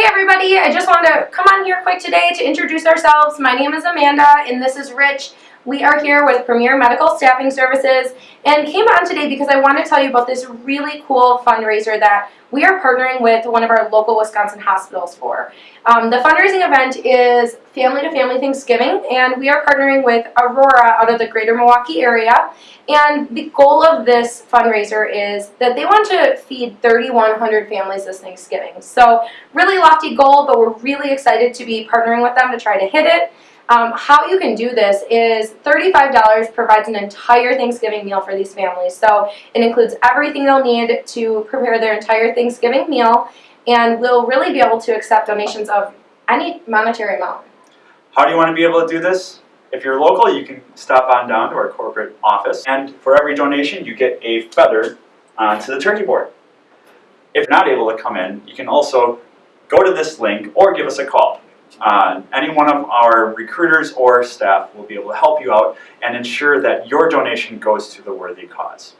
Hey everybody, I just wanted to come on here quick today to introduce ourselves. My name is Amanda and this is Rich. We are here with Premier Medical Staffing Services and came on today because I want to tell you about this really cool fundraiser that we are partnering with one of our local Wisconsin hospitals for. Um, the fundraising event is Family to Family Thanksgiving and we are partnering with Aurora out of the greater Milwaukee area and the goal of this fundraiser is that they want to feed 3,100 families this Thanksgiving. So really lofty goal, but we're really excited to be partnering with them to try to hit it. Um, how you can do this is $35 provides an entire Thanksgiving meal for these families. So it includes everything they'll need to prepare their entire Thanksgiving meal and we'll really be able to accept donations of any monetary amount. How do you want to be able to do this? If you're local, you can stop on down to our corporate office, and for every donation, you get a feather onto the turkey board. If not able to come in, you can also go to this link or give us a call. Uh, any one of our recruiters or staff will be able to help you out and ensure that your donation goes to the worthy cause.